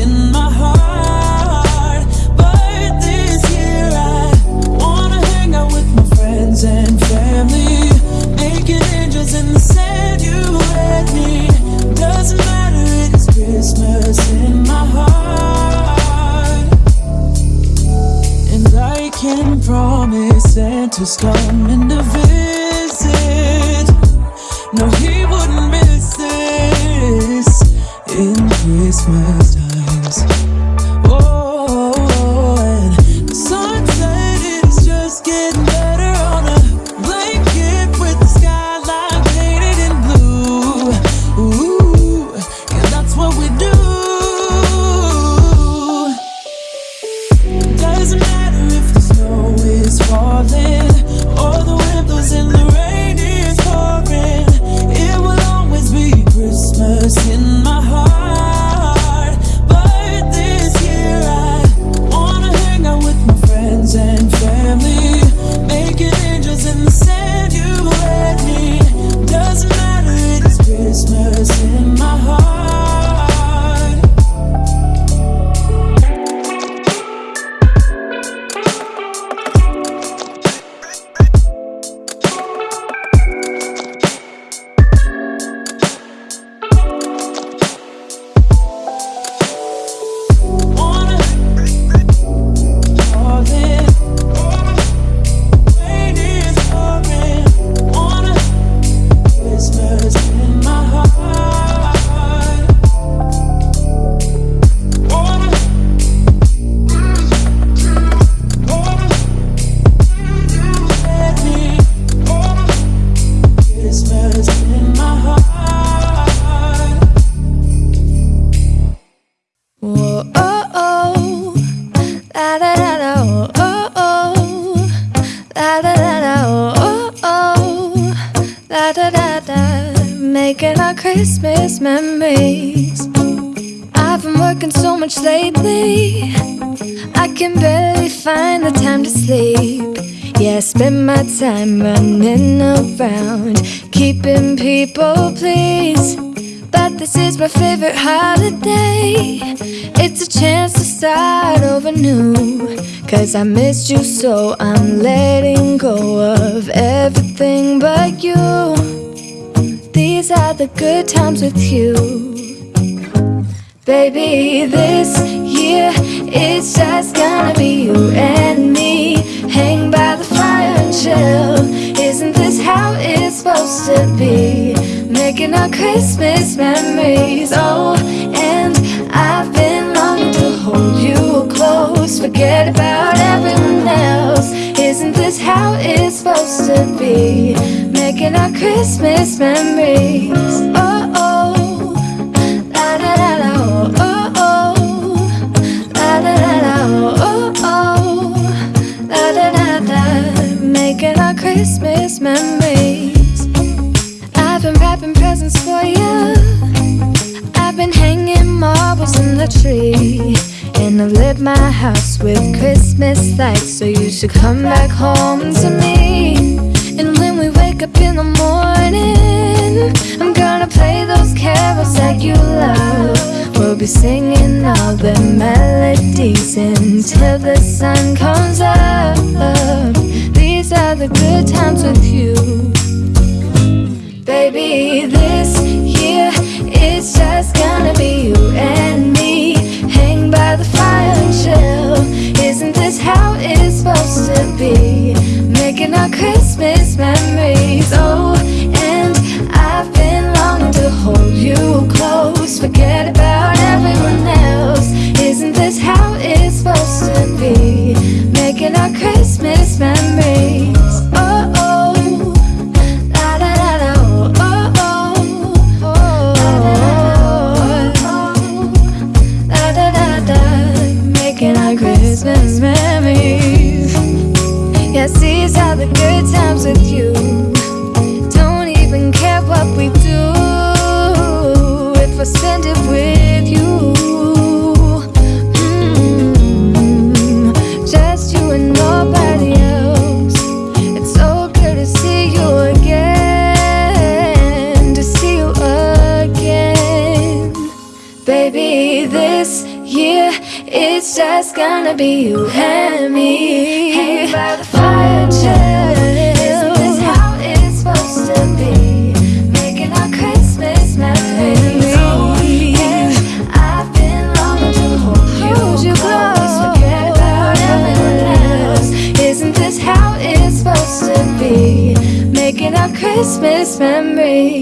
in my heart Santa's coming to visit. Cause I missed you so. I'm letting go of everything but you. These are the good times with you. Christmas memories. I've been wrapping presents for you. I've been hanging marbles in the tree. And I've lit my house with Christmas lights. So you should come back home to me. And when we wake up in the morning, I'm gonna play those carols that you love. We'll be singing all the melodies until the sun comes up. These are the good times with you. Baby, this year it's just gonna be you and me. Hang by the fire and chill. Isn't this how it's supposed to be? Making our Christmas memories. Oh, and I've been longing to hold you close. Forget about Christmas memories.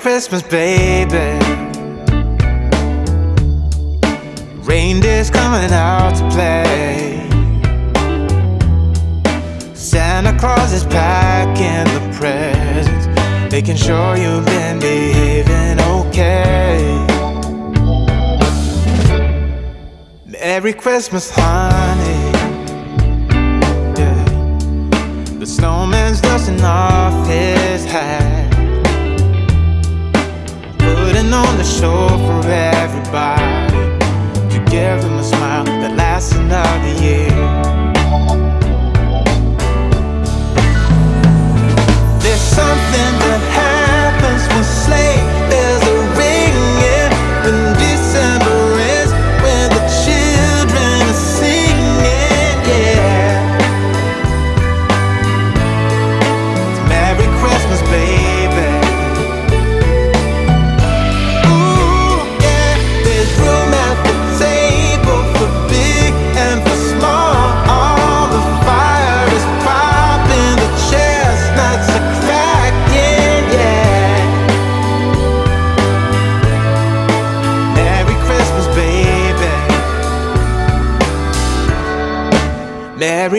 Christmas, baby. Reindeer's coming out to play. Santa Claus is packing the presents Making sure you've been behaving okay. Merry Christmas, honey. Yeah. The snowman's dusting off his hat. Sitting on the shore for everybody. To give them a smile that lasts another year. There's something that happens with slaves.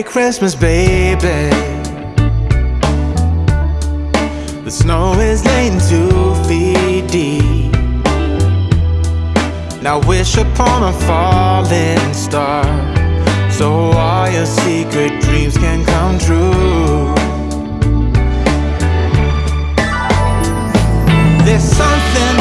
Merry Christmas, baby. The snow is laying two feet deep. Now wish upon a falling star So all your secret dreams can come true. There's something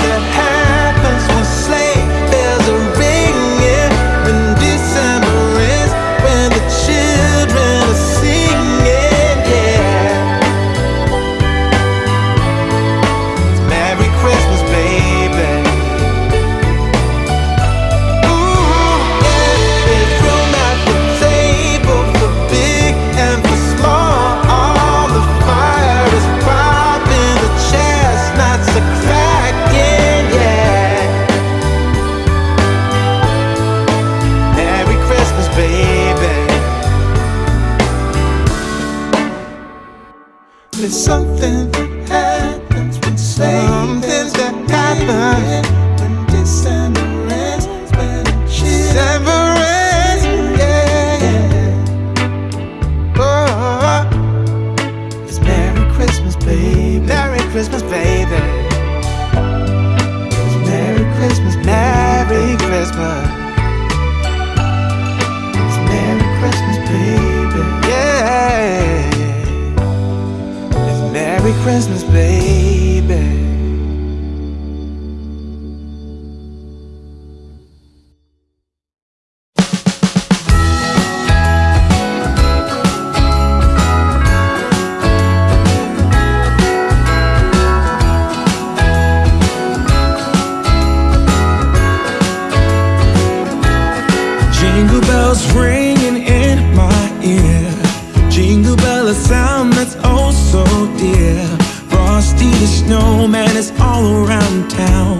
snowman is all around town.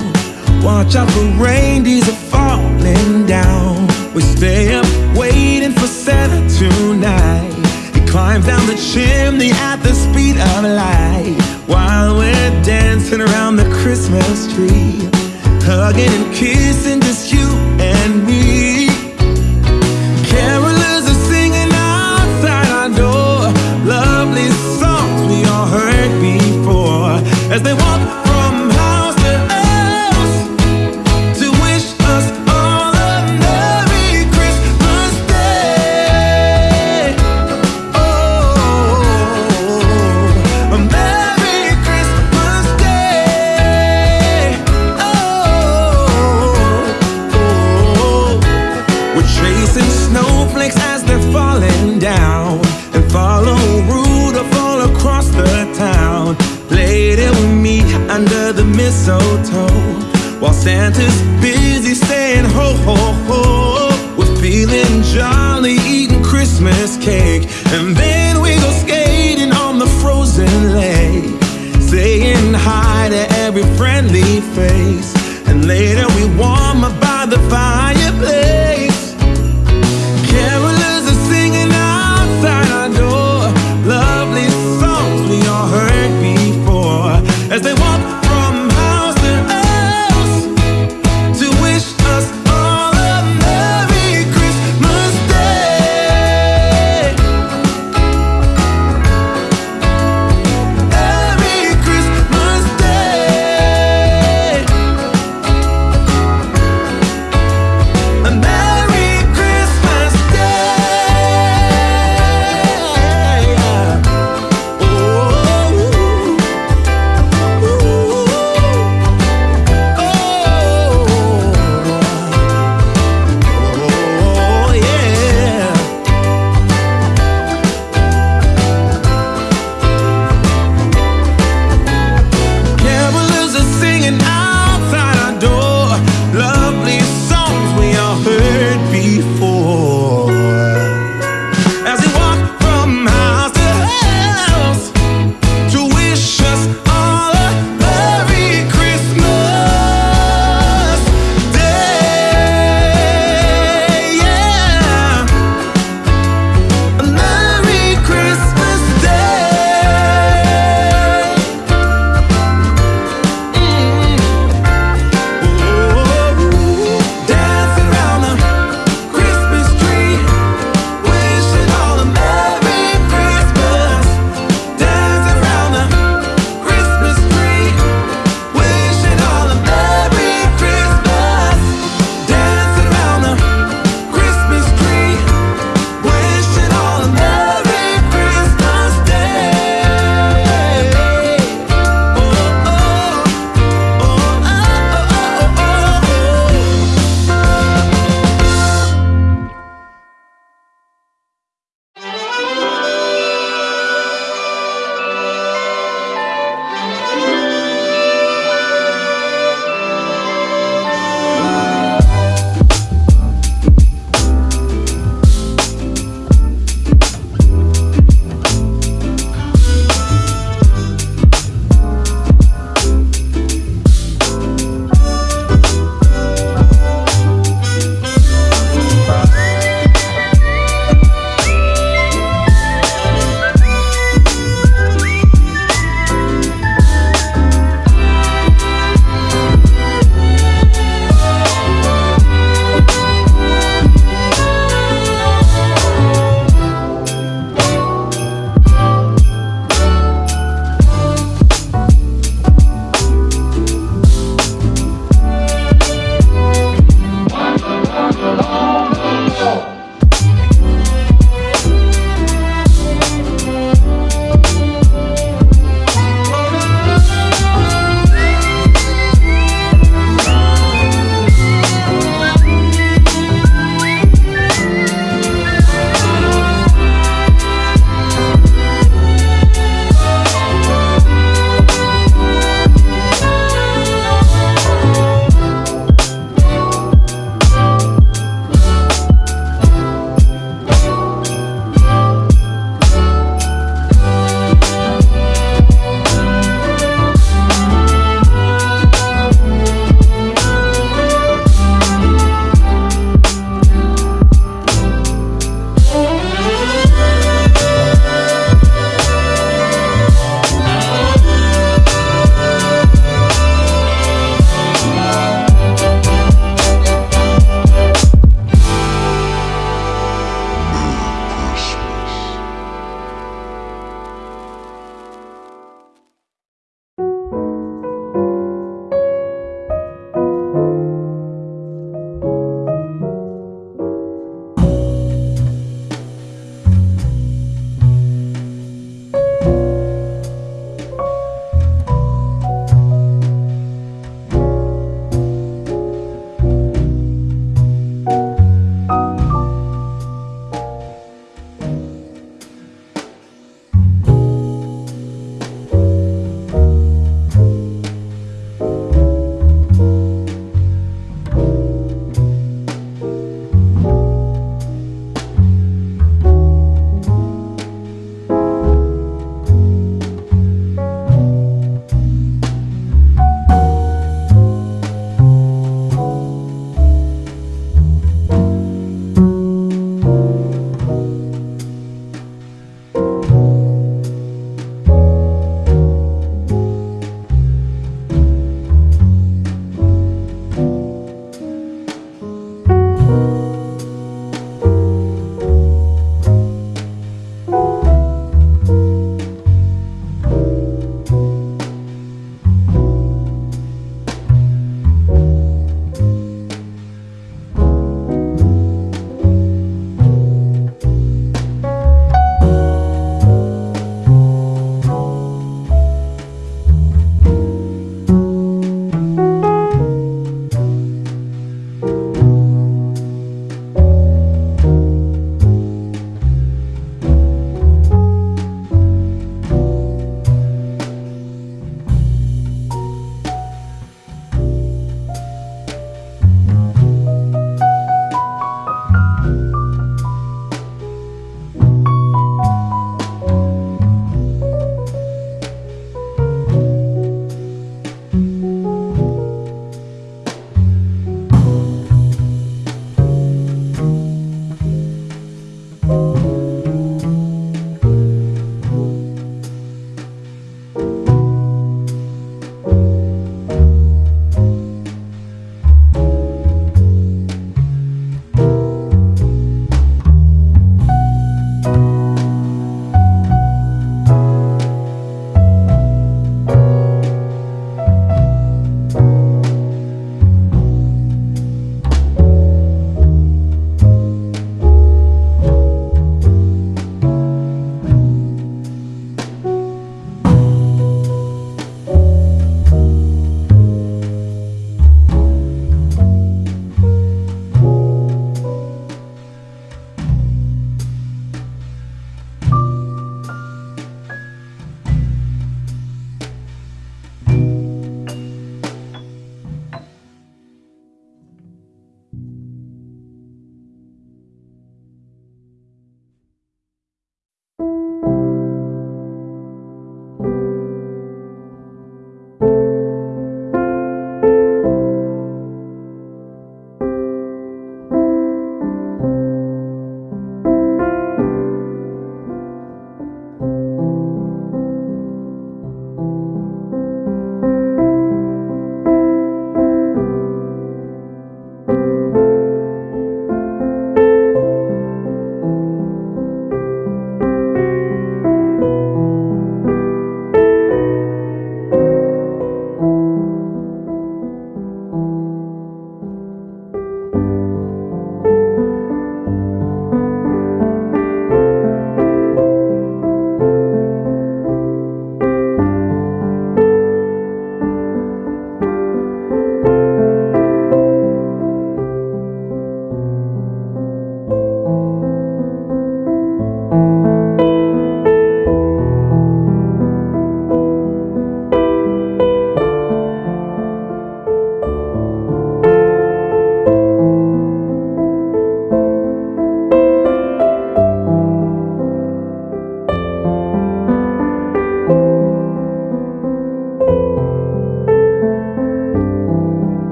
Watch out for rain, these are falling down. We stay up waiting for Santa tonight. He climbs down the chimney at the speed of light. While we're dancing around the Christmas tree, hugging and kissing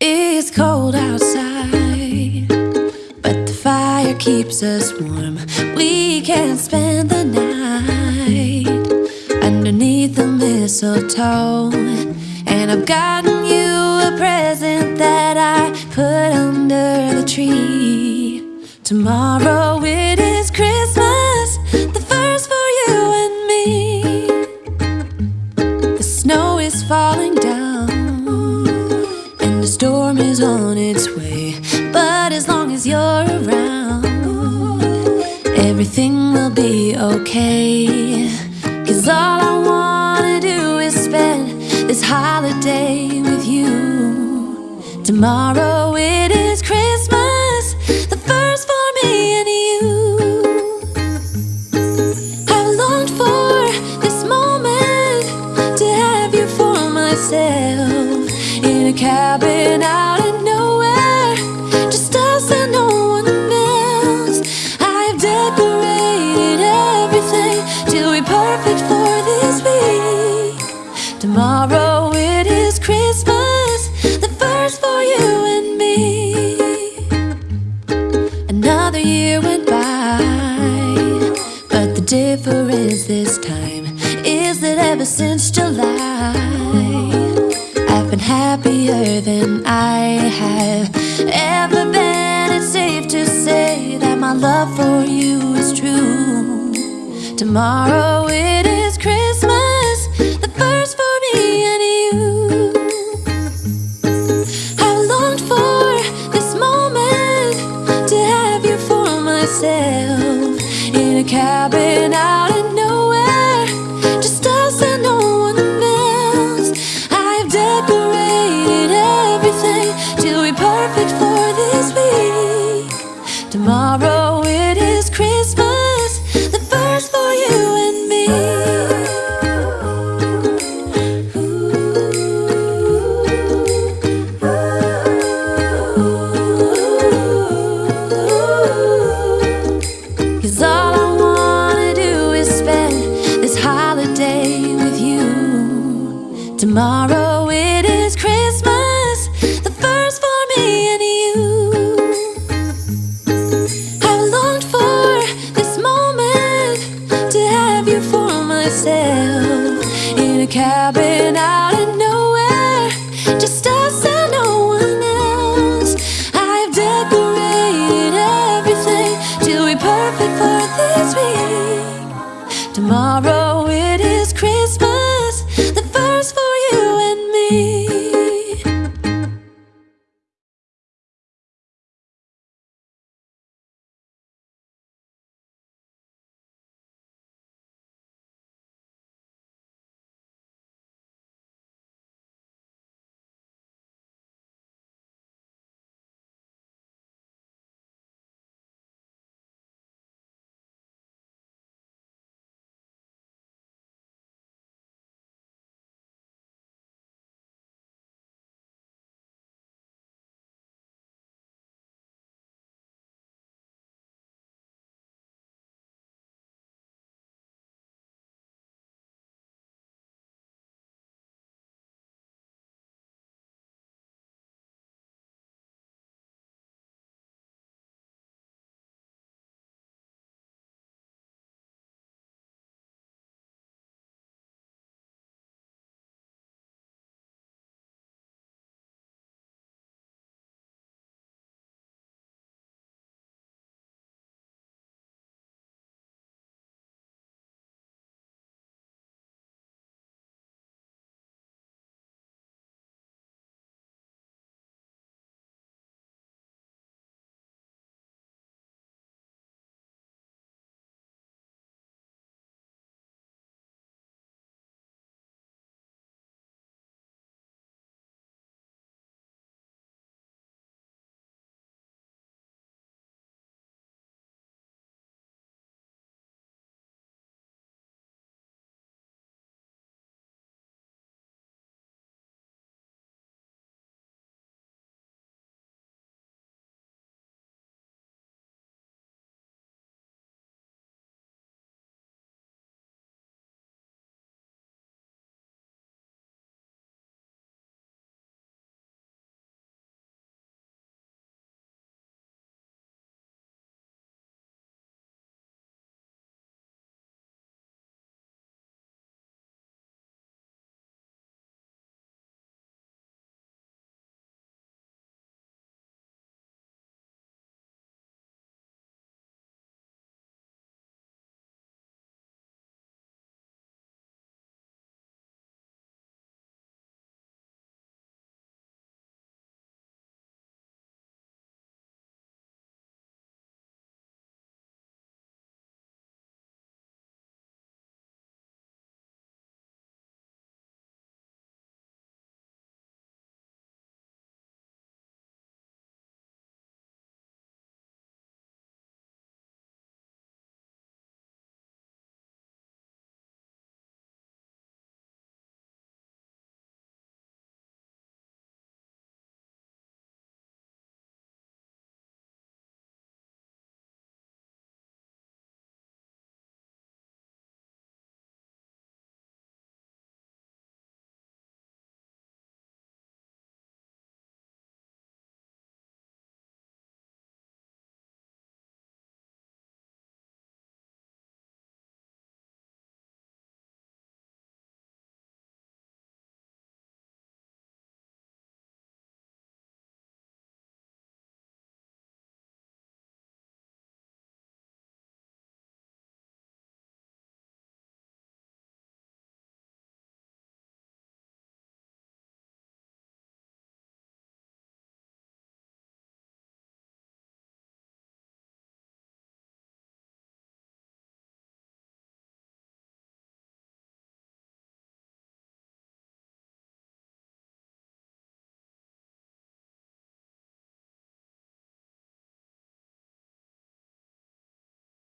It's cold outside, but the fire keeps us warm. We can spend the night underneath the mistletoe. And I've gotten you a present that I put under the tree. Tomorrow will. is on its way. But as long as you're around, everything will be okay. Cause all I wanna do is spend this holiday with you. Tomorrow it is Christmas. than I have ever been. It's safe to say that my love for you is true. Tomorrow it is.